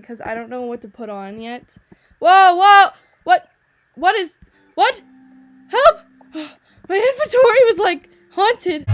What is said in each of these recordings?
because I don't know what to put on yet. Whoa, whoa! What? What is. What? Help! My inventory was like haunted.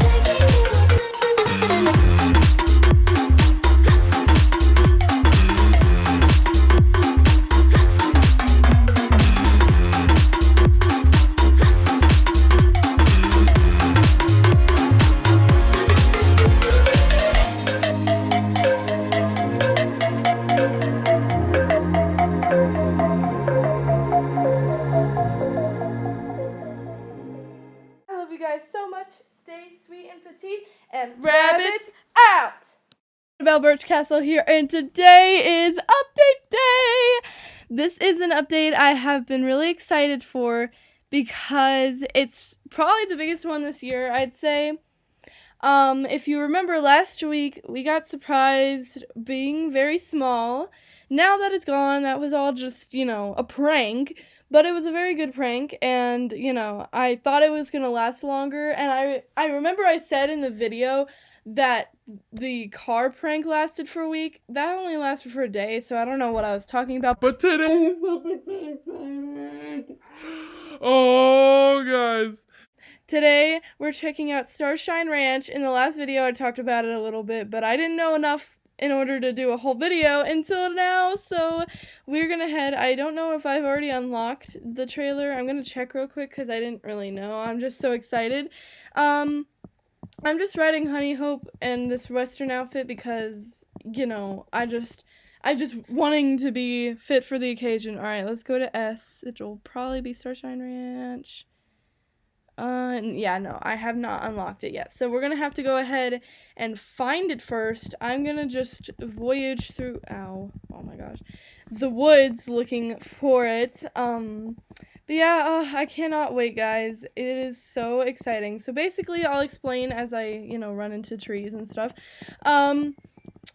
Castle here, and today is update day. This is an update I have been really excited for because it's probably the biggest one this year, I'd say. Um, if you remember last week, we got surprised being very small. Now that it's gone, that was all just, you know, a prank. But it was a very good prank, and you know, I thought it was gonna last longer. And I I remember I said in the video that the car prank lasted for a week. That only lasted for a day, so I don't know what I was talking about. But today is something so exciting. Oh, guys. Today, we're checking out Starshine Ranch. In the last video, I talked about it a little bit, but I didn't know enough in order to do a whole video until now, so we're gonna head. I don't know if I've already unlocked the trailer. I'm gonna check real quick because I didn't really know. I'm just so excited. Um, I'm just riding Honey Hope in this Western outfit because, you know, I just. I just wanting to be fit for the occasion. All right, let's go to S. It'll probably be Starshine Ranch. Uh, yeah, no, I have not unlocked it yet. So we're gonna have to go ahead and find it first. I'm gonna just voyage through, ow, oh my gosh, the woods looking for it. Um, but yeah, uh, I cannot wait, guys. It is so exciting. So basically, I'll explain as I, you know, run into trees and stuff. Um,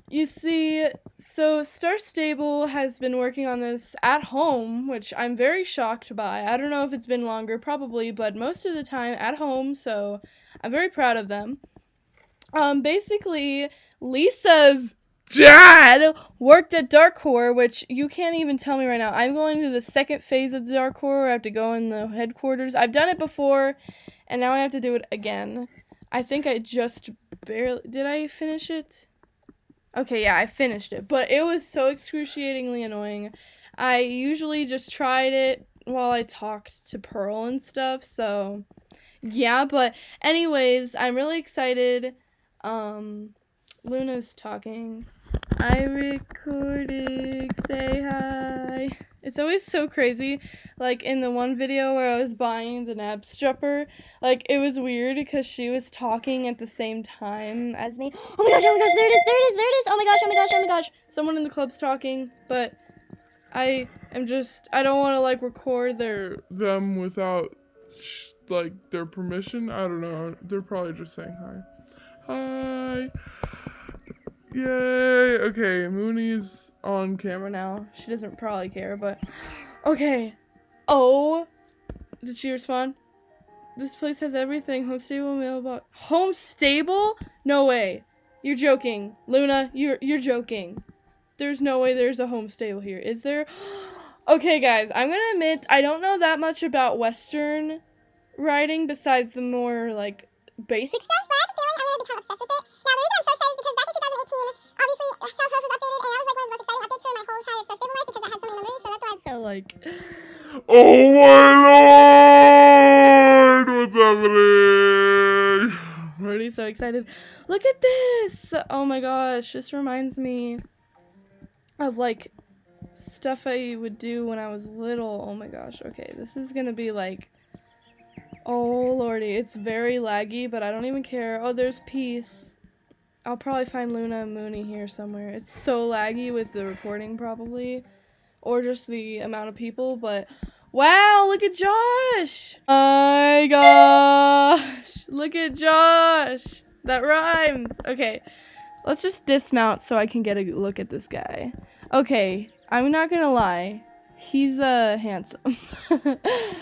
you see, so Star Stable has been working on this at home, which I'm very shocked by. I don't know if it's been longer, probably, but most of the time at home, so I'm very proud of them. Um, basically, Lisa's dad worked at Darkcore, which you can't even tell me right now. I'm going to the second phase of Darkcore. I have to go in the headquarters. I've done it before, and now I have to do it again. I think I just barely did. I finish it. Okay, yeah, I finished it, but it was so excruciatingly annoying. I usually just tried it while I talked to Pearl and stuff, so yeah, but anyways, I'm really excited. Um Luna's talking. I recording, say hi. It's always so crazy. Like in the one video where I was buying the Knabstrupper, like it was weird because she was talking at the same time as me. Oh my gosh, oh my gosh, there it is, there it is, there it is. Oh my gosh, oh my gosh, oh my gosh. Someone in the club's talking, but I am just I don't want to like record their Them without, like, their permission. I don't know. They're probably just saying hi. Hi. Yay. Okay, Mooney's on camera. now. She doesn't probably care, but okay. Oh, did she respond? This place has everything. Home stable mailbox. Home stable? No way. You're joking, Luna. You're you're joking. There's no way there's a home stable here. Is there? okay, guys. I'm gonna admit I don't know that much about Western riding besides the more like basic It's like Oh my lord! What's happening? I'm already so excited. Look at this! Oh my gosh, this reminds me of like stuff I would do when I was little. Oh my gosh, okay, this is gonna be like. Oh lordy, it's very laggy, but I don't even care. Oh, there's peace. I'll probably find Luna and Mooney here somewhere. It's so laggy with the recording, probably. Or just the amount of people, but. Wow, look at Josh! My gosh! Look at Josh! That rhymes! Okay, let's just dismount so I can get a look at this guy. Okay, I'm not gonna lie. He's uh handsome.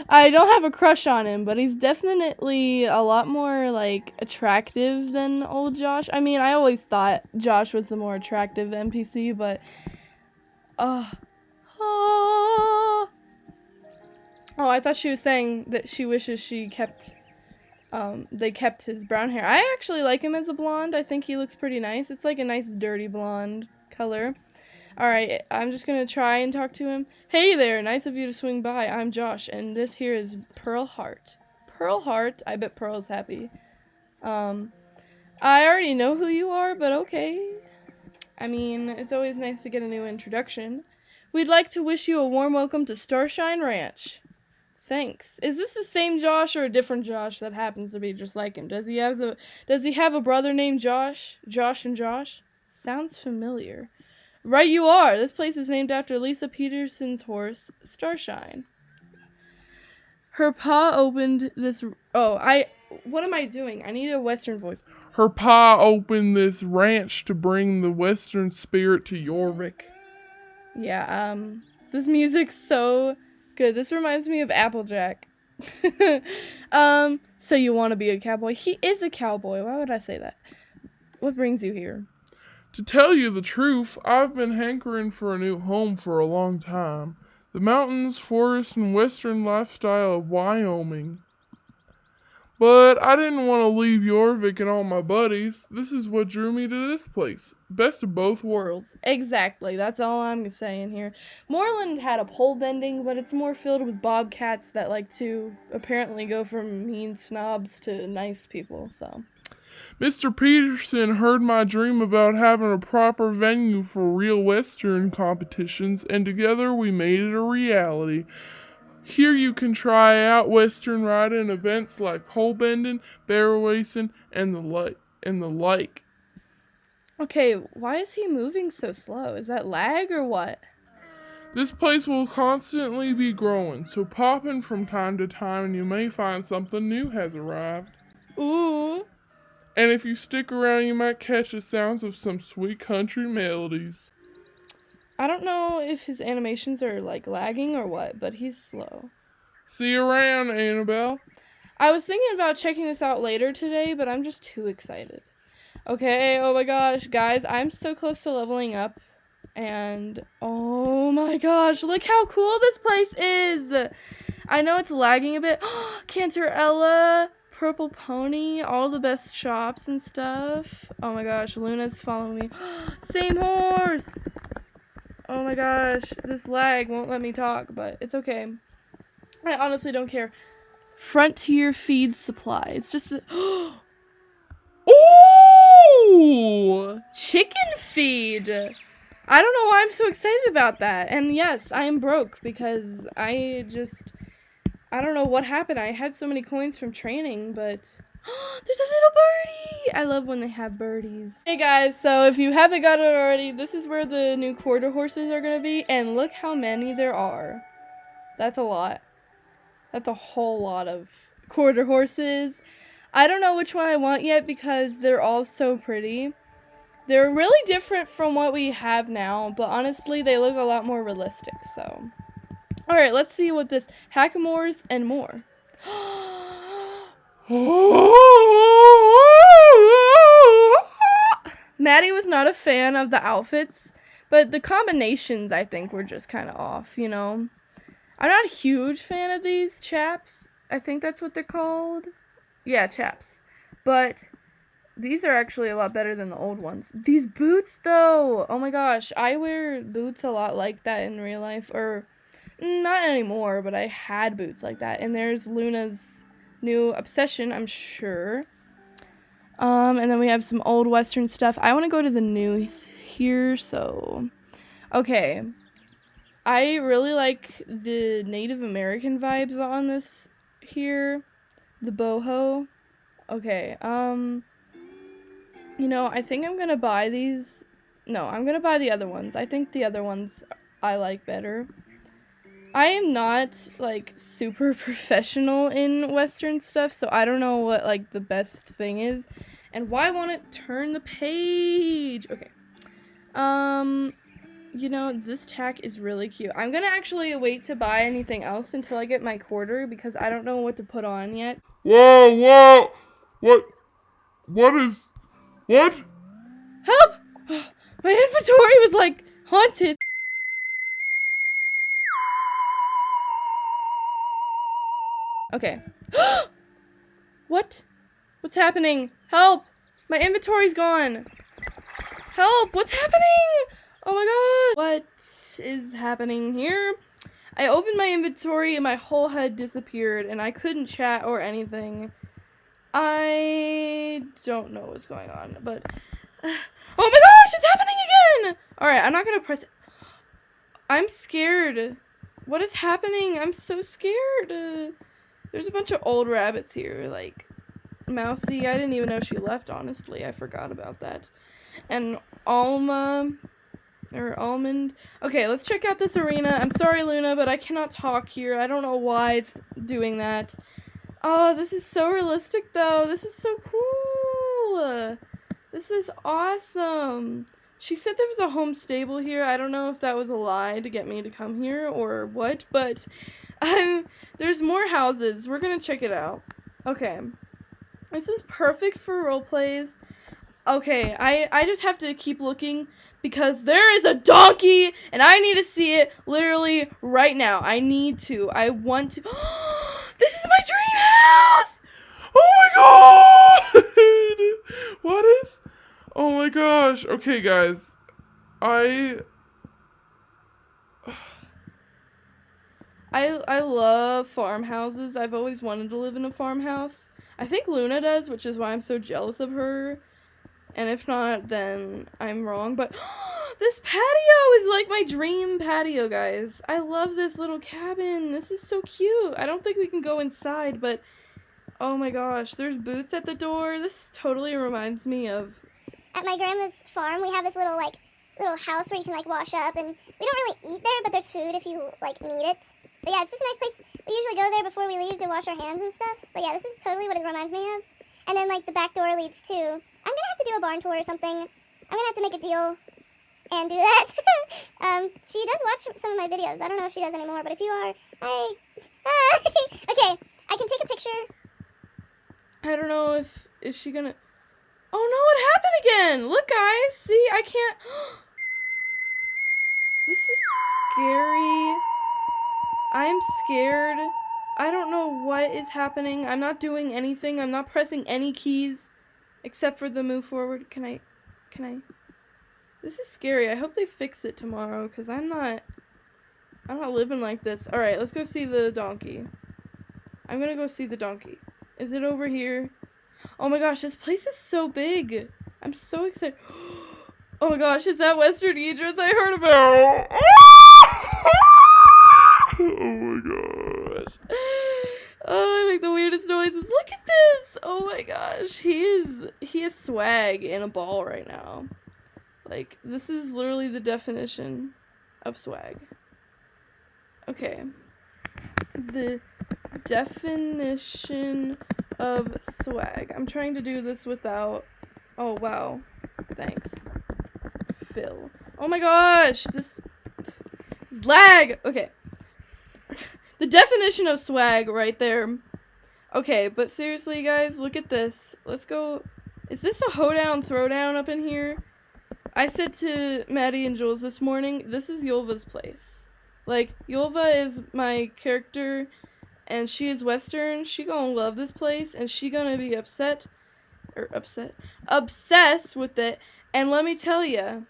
I don't have a crush on him, but he's definitely a lot more like attractive than old Josh. I mean, I always thought Josh was the more attractive NPC, but Ah. Oh, I thought she was saying that she wishes she kept um they kept his brown hair. I actually like him as a blonde. I think he looks pretty nice. It's like a nice dirty blonde color. All right, I'm just to try and talk to him. Hey there, nice of you to swing by. I'm Josh and this here is Pearl Heart. Pearl Heart. I bet Pearl's happy. Um I already know who you are, but okay. I mean, it's always nice to get a new introduction. We'd like to wish you a warm welcome to Starshine Ranch. Thanks. Is this the same Josh or a different Josh that happens to be just like him? Does he have a Does he have a brother named Josh? Josh and Josh? Sounds familiar. Right you are. This place is named after Lisa Peterson's horse, Starshine. Her paw opened this Oh, I what am I doing? I need a western voice. Her pa opened this ranch to bring the western spirit to Jorvik. Yeah, um this music's so good. This reminds me of Applejack. um, so you want to be a cowboy? He is a cowboy. Why would I say that? What brings you here? To tell you the truth, I've been hankering for a new home for a long time. The mountains, forests, and western lifestyle of Wyoming. But I didn't want to leave Jorvik and all my buddies. This is what drew me to this place. Best of both worlds. Exactly. That's all I'm saying here. Moorland had a pole bending, but it's more filled with bobcats that like to apparently go from mean snobs to nice people. So. Mr. Peterson heard my dream about having a proper venue for real Western competitions, and together we made it a reality. Here you can try out Western riding events like pole bending, barrel racing, and the like. And the like. Okay, why is he moving so slow? Is that lag or what? This place will constantly be growing, so pop in from time to time and you may find something new has arrived. Ooh. And if you stick around, you might catch the sounds of some sweet country melodies. I don't know if his animations are like lagging or what, but he's slow. See you around, Annabelle. I was thinking about checking this out later today, but I'm just too excited. Okay, oh my gosh, guys, I'm so close to leveling up. And oh my gosh, look how cool this place is! I know it's lagging a bit. Cantarella, Purple Pony, all the best shops and stuff. Oh my gosh, Luna's following me. Same horse! Oh my gosh, this lag won't let me talk, but it's okay. I honestly don't care. Frontier Feed Supply. It's just Ooh! Chicken feed. I don't know why I'm so excited about that. And yes, I am broke because I just I don't know what happened. I had so many coins from training, but there's a little birdie. I love when they have birdies. Hey guys, so if you haven't got it already, this is where the new quarter horses are going to be. And look how many there are. That's a lot. That's a whole lot of quarter horses. I don't know which one I want yet because they're all so pretty. They're really different from what we have now, but honestly, they look a lot more realistic, so. Alright, let's see what this Hackamores and more. Oh, Maddie was not a fan of the outfits, but the combinations I think were just kind of off, you know. I'm not a huge fan of these chaps. I think that's what they're called. Yeah, chaps. But these are actually a lot better than the old ones. These boots though. Oh my gosh, I wear boots a lot like that in real life or mm, not anymore, but I had boots like that. And there's Luna's new obsession, I'm sure. Um, and then we have some old western stuff. I want to go to the new here, so okay. I really like the Native American vibes on this here, the boho. Okay, um you know, I think I'm going to buy these. No, I'm going to buy the other ones. I think the other ones I like better. I am not like super professional in western stuff, so I don't know what like the best thing is. And why won't it turn the page? Okay. Um you know, this tack is really cute. I'm going to actually wait to buy anything else until I get my quarter because I don't know what to put on yet. Whoa, whoa! What? What is. What? Help! My inventory was like haunted. Okay. what? What's happening? Help! My inventory's gone. Help! What's happening? Oh my god! What is happening here? I opened my inventory and my whole head disappeared and I couldn't chat or anything. I don't know what's going on, but oh my gosh, it's happening again! All right, I'm not gonna press. I'm scared. What is happening? I'm so scared. Uh, there's a bunch of old rabbits here, like Mousy. I didn't even know she left. Honestly, I forgot about that. And Alma or almond. Okay, let's check out this arena. I'm sorry, Luna, but I cannot talk here. I don't know why it's doing that. Oh, this is so realistic, though. This is so cool. This is awesome. She said there was a home stable here. I don't know if that was a lie to get me to come here or what, but um, there's more houses. We're to check it out. Okay. This is perfect for role plays. Okay, I, I just have to keep looking because there is a donkey and I need to see it literally right now. I need to. I want to. this is my dream house! Oh my god! what is? Oh my gosh. Okay, guys. I. I I love farmhouses. I've always wanted to live in a farmhouse. I think Luna does, which is why I'm so jealous of her. And if not, then I'm wrong. But this patio is like my dream patio, guys. I love this little cabin. This is so cute. I don't think we can go inside, but oh my gosh, there's boots at the door. This totally reminds me of. At my grandma's farm, we have this little like little house where you can like wash up, and we don't really eat there, but there's food if you like need it. But yeah, it's just a nice place. We usually go there before we leave to wash our hands and stuff. But yeah, this is totally what it reminds me of. And then like the back door leads to I'm gonna have to do a barn tour or something. I'm gonna have to make a deal and do that. um, she does watch some of my videos. I don't know if she does anymore, but if you are, I. okay, I can take a picture. I don't know if is she gonna. Oh no! What happened again? Look, guys. See, I can't. this is scary. I'm scared. I don't know what is happening. I'm not doing anything. I'm not pressing any keys. Except for the move forward. Can I, can I? This is scary. I hope they fix it tomorrow because I'm not, I'm not living like this. All right, let's go see the donkey. I'm going to go see the donkey. Is it over here? Oh my gosh, this place is so big. I'm so excited. Oh my gosh, is that Western Idris I heard about? oh my gosh. Oh, I make the weirdest noises. Look at this. Oh my gosh. He swag in a ball right now. Like this is literally the definition of swag. Okay. The definition of swag. I'm trying to do this without Oh wow. Thanks. Phil. Oh my gosh. This, this lag. Okay. the definition of swag right there. Okay, but seriously, guys, look at this. Let's go. Is this a hoedown throwdown up in here? I said to Maddie and Jules this morning, this is Yulva's place. Like, Yulva is my character, and she is Western. She gonna love this place, and she gonna be upset, or upset, obsessed with it. And let me tell you,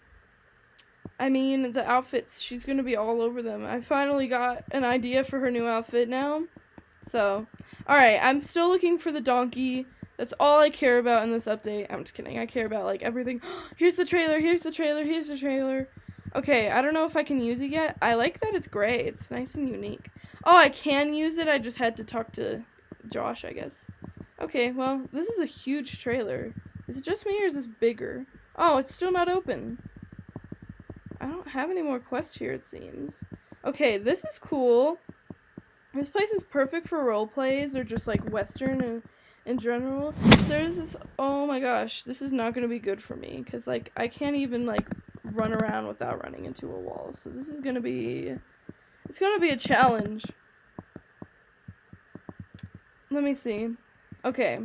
I mean, the outfits, she's to be all over them. I finally got an idea for her new outfit now. So, alright, I'm still looking for the donkey. That's all I care about in this update. I'm just kidding. I care about, like, everything. here's the trailer, here's the trailer, here's the trailer. Okay, I don't know if I can use it yet. I like that it's gray. It's nice and unique. Oh, I can use it. I just had to talk to Josh, I guess. Okay, well, this is a huge trailer. Is it just me or is this bigger? Oh, it's still not open. I don't have any more quests here, it seems. Okay, this is cool. This place is perfect for role plays or just like Western in, in general. There's this, oh my gosh, this is not going to be good for me because like I can't even like run around without running into a wall. So this is going to be, it's going to be a challenge. Let me see. Okay.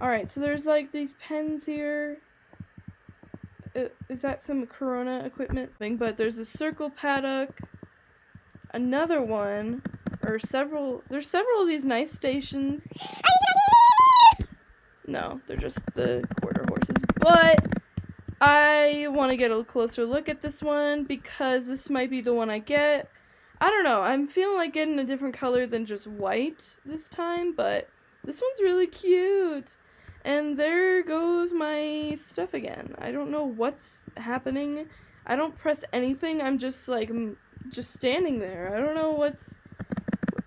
Alright, so there's like these pens here is that some Corona equipment thing? But there's a circle paddock, another one. Or several. There's several of these nice stations. No, they're just the quarter horses. But I want to get a closer look at this one because this might be the one I get. I don't know. I'm feeling like getting a different color than just white this time, but this one's really cute. And there goes my stuff again. I don't know what's happening. I don't press anything. I'm just like just standing there. I don't know what's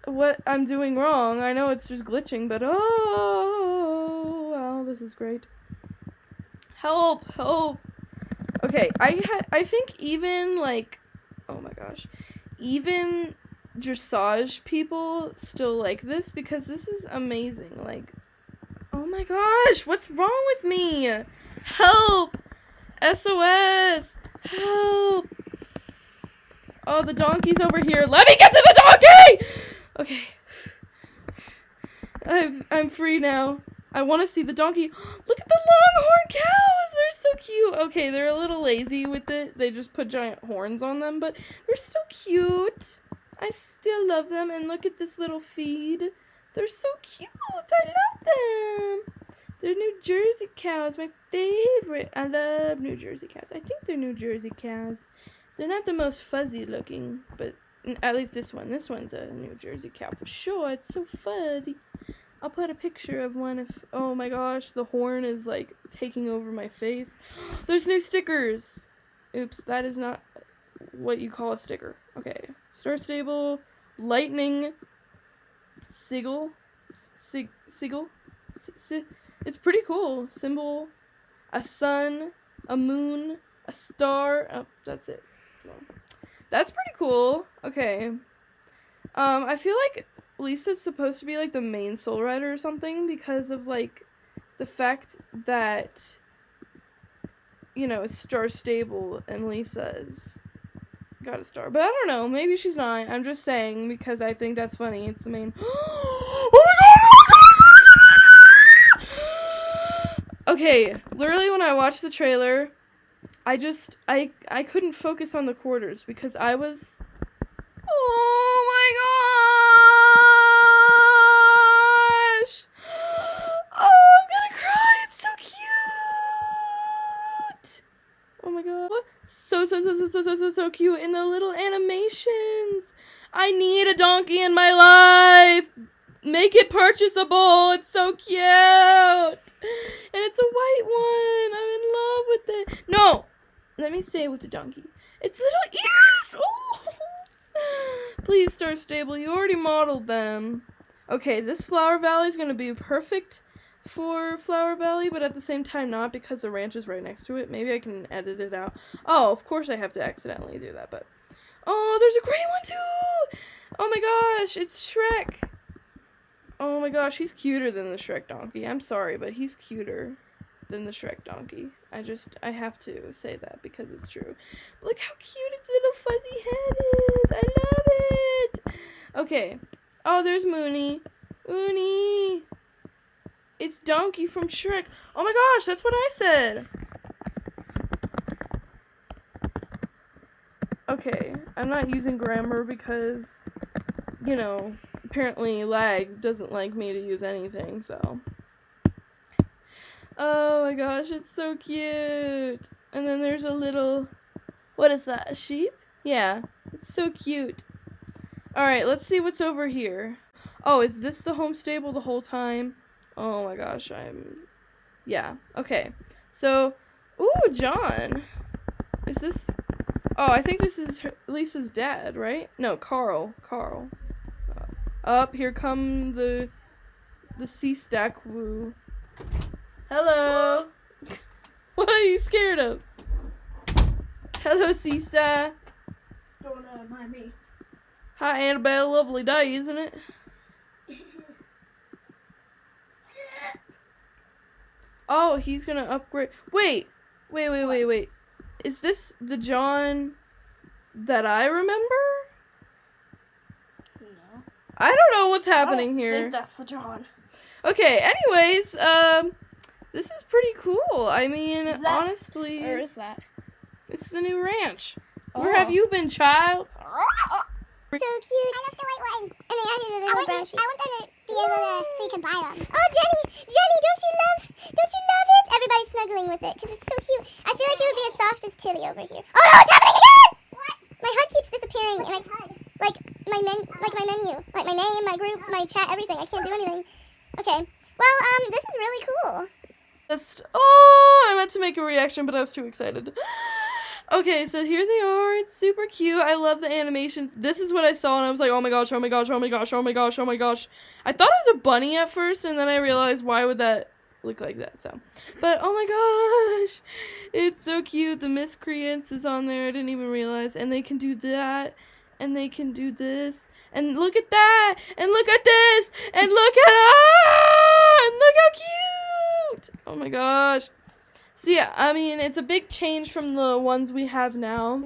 what I'm doing wrong. I know it's just glitching, but oh, wow, this is great. Help, help. Okay, I I think even like oh my gosh. Even dressage people still like this because this is amazing. Like Oh my gosh, what's wrong with me? Help! SOS! Help! Oh, the donkey's over here. Let me get to the donkey! Okay. I've, I'm free now. I want to see the donkey. Look at the longhorn cows! They're so cute. Okay, they're a little lazy with it. They just put giant horns on them, but they're so cute. I still love them. And look at this little feed. They're so cute. I love them. They're New Jersey cows, my favorite. I love New Jersey cows. I think they're New Jersey cows. They're not the most fuzzy looking, but at least this one. This one's a New Jersey cow for sure. It's so fuzzy. I'll put a picture of one if. Oh my gosh, the horn is like taking over my face. There's new stickers. Oops, that is not what you call a sticker. Okay. Star Stable, Lightning, Sigil, Sig, Sigil, si, it's pretty cool. Symbol, a sun, a moon, a star. Oh, that's it. So, that's pretty cool. Okay. Um, I feel like Lisa's supposed to be like the main soul rider or something because of like the fact that you know it's star stable and Lisa's got a star. But I don't know. Maybe she's not. I'm just saying because I think that's funny. It's the main. oh my god! okay, literally when I watched the trailer, I just I I couldn't focus on the quarters because I was. Oh my gosh! Oh, I'm gonna cry. It's so cute. Oh my god. So so so so so so so cute in the little animations. I need a donkey in my life. Make it purchasable. It's so cute. And it's a white one. I'm in love with it. No. Let me say with the donkey. It's little ears. Oh. Please, Star Stable. You already modeled them. Okay, this Flower Valley is going to be perfect for Flower Valley, but at the same time not because the ranch is right next to it. Maybe I can edit it out. Oh, of course I have to accidentally do that, but... Oh, there's a great one too! Oh my gosh, it's Shrek! Oh my gosh, he's cuter than the Shrek donkey. I'm sorry, but he's cuter than the Shrek donkey. I just, I have to say that because it's true. Look how cute its little fuzzy head is! I love it! Okay. Oh, there's Mooney. Mooney! It's Donkey from Shrek. Oh my gosh, that's what I said. Okay, I'm not using grammar because, you know, apparently lag doesn't like me to use anything, so. Oh my gosh, it's so cute. And then there's a little, what is that, a sheep? Yeah, it's so cute. Alright, let's see what's over here. Oh, is this the home stable the whole time? Oh my gosh, I'm. Yeah. Okay. So, ooh, John. Is this? Oh, I think this is her, Lisa's dad, right? No, Carl. Carl. Up here come the the sea stack woo. Hello. what are you scared of? Hello, Seastar. Don't uh, mind me. Hi, Annabelle. Lovely day, isn't it? Oh, he's gonna upgrade. Wait, wait, wait, wait, wait. Is this the John that I remember? No. I don't know what's happening I don't here. Think that's the John. Okay, anyways, um, this is pretty cool. I mean, Is that- honestly, Where is that? it's the new ranch. Where have Oh. you been, child? So cute. I love the white one. And they added a little brown sheep. I want them to be able to, so you can buy them. Oh, Jenny, Jenny, don't you love, don't you love it? Everybody's snuggling with it because it's so cute. I feel like it would be as soft as Tilly over here. Oh no, it's happening again! What? My HUD keeps disappearing. And I, like my men, like my menu, like my name, my group, my chat, everything. I can't do anything. Okay. Well, um, this is really cool. Just oh, I meant to make a reaction, but I was too excited. okay, so here they are. It's super cute. I love the animations. This is what I saw, and I was like, oh my gosh, oh my gosh, oh my gosh, oh my gosh, oh my gosh. I thought it was a bunny at first, and then I realized why would that look like that? So, but oh my gosh, it's so cute. The miscreants is on there. I didn't even realize, and they can do that, and they can do this. And look at that! And look at this! And look at ah! And look how cute! Oh my gosh. So yeah, I mean it's a big change from the ones we have now.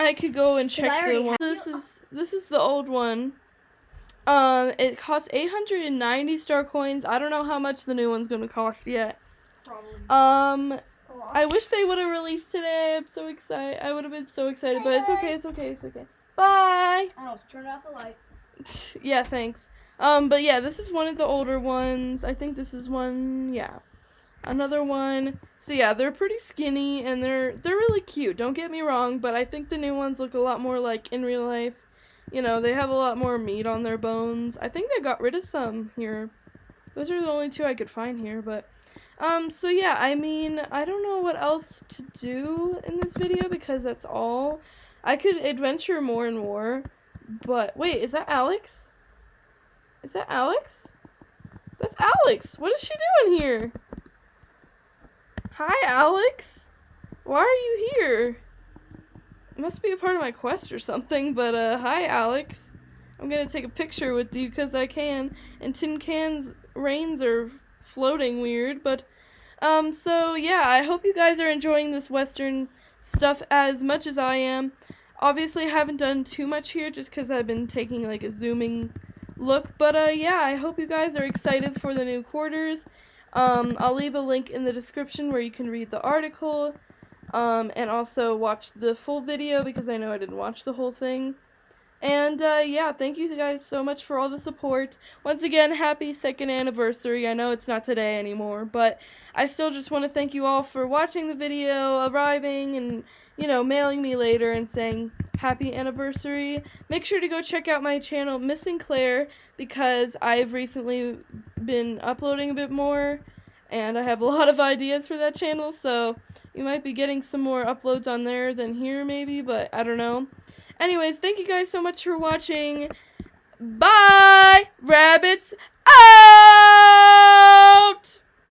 I could go and check the one. This is this is the old one. Um, it costs 890 star coins. I don't know how much the new one's gonna cost yet. Probably. Um, I wish they would have released today. I'm so excited. I would have been so excited, but it's okay. It's okay. It's okay. Bye. I almost turned off the light. yeah, thanks. Um, but yeah, this is one of the older ones. I think this is one. Yeah, another one. So yeah, they're pretty skinny and they're they're really cute. Don't get me wrong, but I think the new ones look a lot more like in real life. You know, they have a lot more meat on their bones. I think they got rid of some here. Those are the only two I could find here, but um so yeah, I mean, I don't know what else to do in this video because that's all. I could adventure more and more, but wait, is that Alex? Is that Alex? That's Alex. What is she doing here? Hi, Alex. Why are you here? Must be a part of my quest or something, but uh, hi, Alex. I'm gonna take a picture with you because I can. And tin cans reins are floating weird, but um, so yeah, I hope you guys are enjoying this Western stuff as much as I am. Obviously, I haven't done too much here just because I've been taking like a zooming look, but uh, yeah, I hope you guys are excited for the new quarters. Um, I'll leave a link in the description where you can read the article, um, and also watch the full video because I know I didn't watch the whole thing. And uh, yeah, thank you guys so much for all the support. Once again, happy second anniversary. I know it's not today anymore, but I still just want to thank you all for watching the video, arriving, and you know, mailing me later and saying happy anniversary, make sure to go check out my channel, Missing Claire, because I've recently been uploading a bit more and I have a lot of ideas for that channel, so you might be getting some more uploads on there than here maybe, but I don't know. Anyways, thank you guys so much for watching. Bye! Rabbits out!